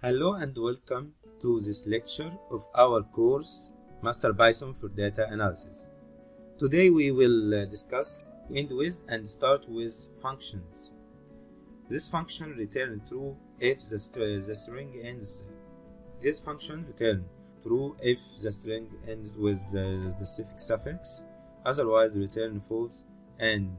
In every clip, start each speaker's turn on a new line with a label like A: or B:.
A: Hello and welcome to this lecture of our course Master Python for Data Analysis. Today we will uh, discuss end with and start with functions. This function return true if the, st the string ends. This function return true if the string ends with a specific suffix, otherwise return false and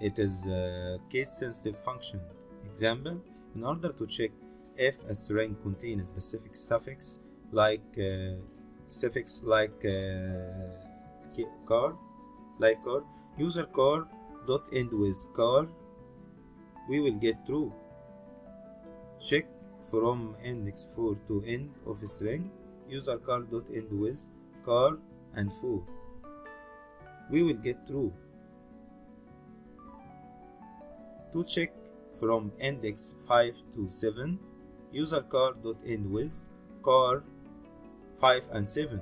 A: it is a case sensitive function. Example, in order to check if a string contains a specific suffix like uh, suffix like uh, car like car. User car dot end with car we will get true check from index 4 to end of string user car dot end with car and 4 we will get true to check from index 5 to 7 user car dot end with car 5 and 7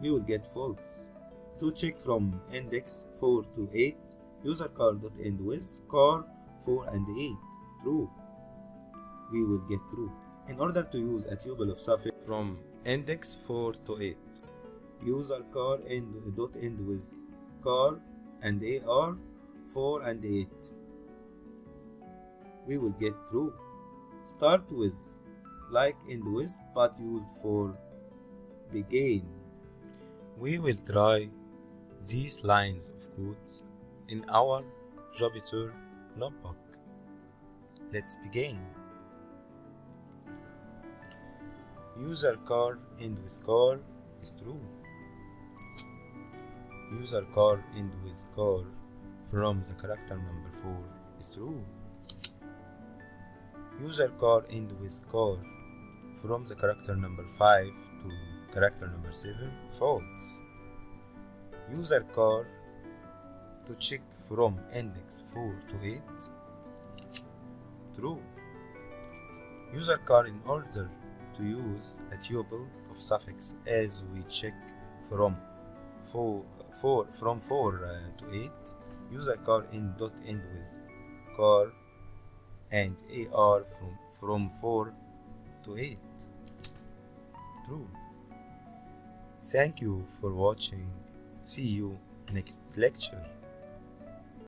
A: we will get false. To check from index 4 to 8 user car dot end with car 4 and 8 true. We will get true. In order to use a tuple of suffix from index 4 to 8 user car end dot end with car and ar 4 and 8 we will get true start with like end with but used for begin. We will try these lines of codes in our Jupyter notebook. Let's begin. User car end with car is true. User car end with car from the character number 4 is true user car end with car from the character number 5 to character number 7 false. User car to check from index 4 to 8 true. User car in order to use a tuple of suffix as we check from 4, 4 from 4 uh, to 8 user car in dot end with car and AR from, from 4 to 8. True. Thank you for watching. See you next lecture.